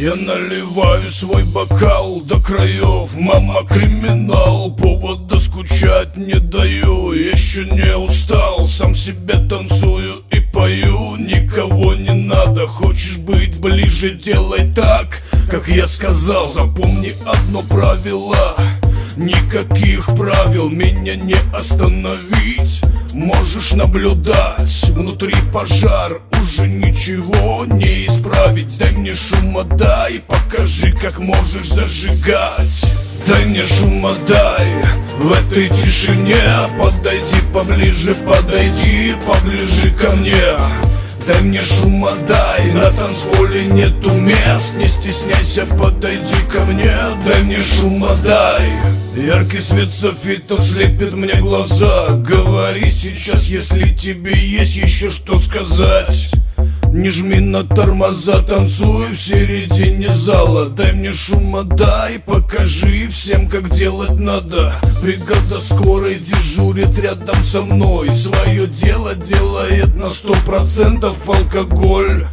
Я наливаю свой бокал до краев. Мама криминал, повода скучать не даю. Еще не устал, сам себе танцую и пою. Никого не надо, хочешь быть ближе, делай так Как я сказал, запомни одно правило Никаких правил меня не остановить. Можешь наблюдать, внутри пожар Уже ничего не исправить. Дай мне шума, дай, покажи, как можешь зажигать. Дай мне шума, дай, в этой тишине. Подойди поближе, подойди поближе ко мне Дай мне шума, дай, на танцполе нету мест. Не стесняйся, подойди ко мне, дай мне шума, дай. Яркий свет софитов слепит мне глаза. Говори сейчас, если тебе есть еще что сказать не жми на тормоза, танцуй в середине зала. Дай мне шума, дай, покажи всем, как делать надо. Бригада скорой дежурит рядом со мной. Свое дело делает на сто процентов алкоголь